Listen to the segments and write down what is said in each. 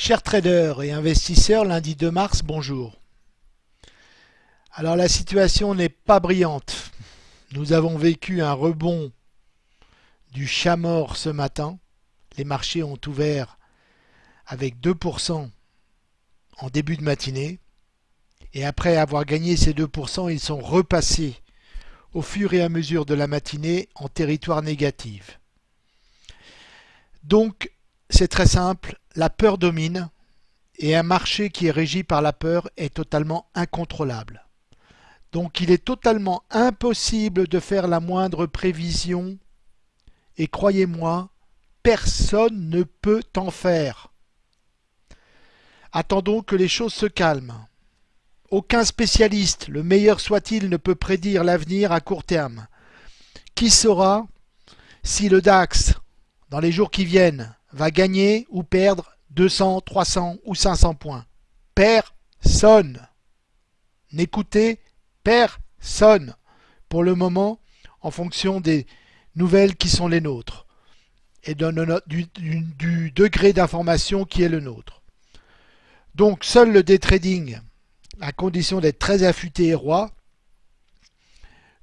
Chers traders et investisseurs, lundi 2 mars, bonjour. Alors la situation n'est pas brillante. Nous avons vécu un rebond du chat mort ce matin. Les marchés ont ouvert avec 2% en début de matinée. Et après avoir gagné ces 2%, ils sont repassés au fur et à mesure de la matinée en territoire négatif. Donc c'est très simple, la peur domine et un marché qui est régi par la peur est totalement incontrôlable. Donc il est totalement impossible de faire la moindre prévision et croyez-moi, personne ne peut en faire. Attendons que les choses se calment. Aucun spécialiste, le meilleur soit-il, ne peut prédire l'avenir à court terme. Qui saura si le DAX, dans les jours qui viennent, va gagner ou perdre 200, 300 ou 500 points Personne. N'écoutez personne pour le moment en fonction des nouvelles qui sont les nôtres et du, degré d'information qui est le nôtre. Donc seul le day trading, à condition d'être très affûté et roi,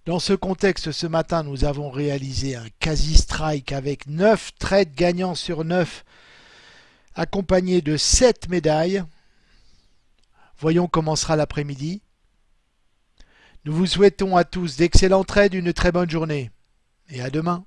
dans ce contexte, ce matin, nous avons réalisé un quasi-strike avec 9 trades gagnants sur 9, accompagnés de 7 médailles. Voyons comment sera l'après-midi. Nous vous souhaitons à tous d'excellents trades, une très bonne journée et à demain.